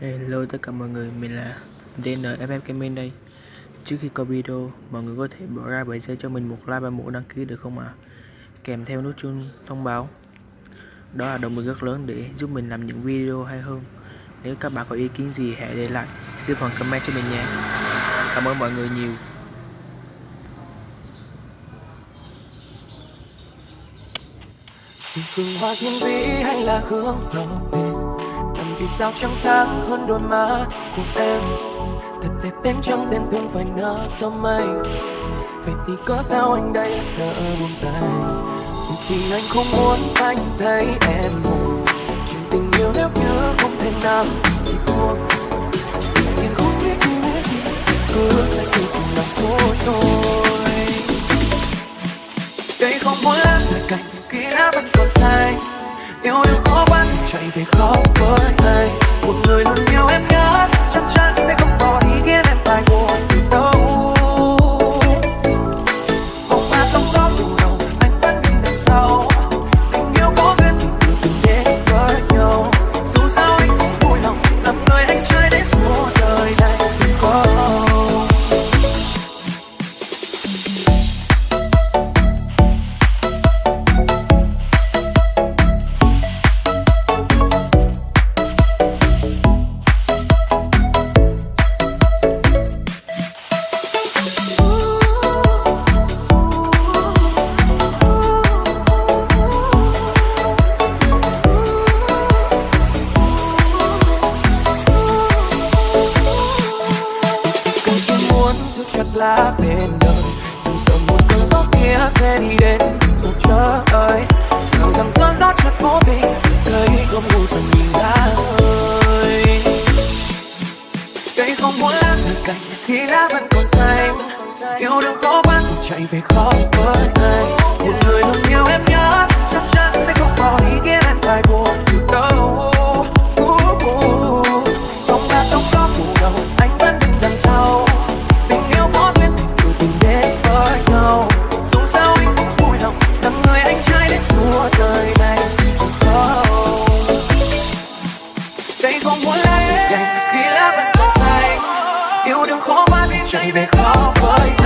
Hello tất cả mọi người, mình là DNFF Gaming đây. Trước khi coi video, mọi người có thể bỏ ra 7 giây cho mình một like và một đăng ký được không ạ? À? Kèm theo nút chuông thông báo. Đó là động lực rất lớn để giúp mình làm những video hay hơn. Nếu các bạn có ý kiến gì hãy để lại dưới phần comment cho mình nha. Cảm ơn mọi người nhiều. Hương hoa thiên vĩ hay là hương đầu vì sao trắng sáng hơn đôi má của em? Thật đẹp đến trong đêm từng phải nở sớm mây. Vậy thì có sao anh đây nỡ buông tay? Vì anh không muốn anh thấy em buồn chuyện tình yêu nếu như không thể nào thì buông. Nhưng không biết nói gì, cứ lại cứ cùng lòng thôi thôi đây không muốn là rời khi đã vẫn còn sai. Yêu đừng khó quá chạy về khó với anh lá bên đời. Đừng sợ một cơn gió kia sẽ đi đến Rồi chờ ơi Sợ rằng cơn gió chợt vô tình Thấy không ngồi phải nhìn đã ơi Cây không muốn lá rời cành Khi lá vẫn còn xanh. Yêu đừng khó quá chạy về khó với anh Một người Yêu đừng khó quá thì chạy về khó với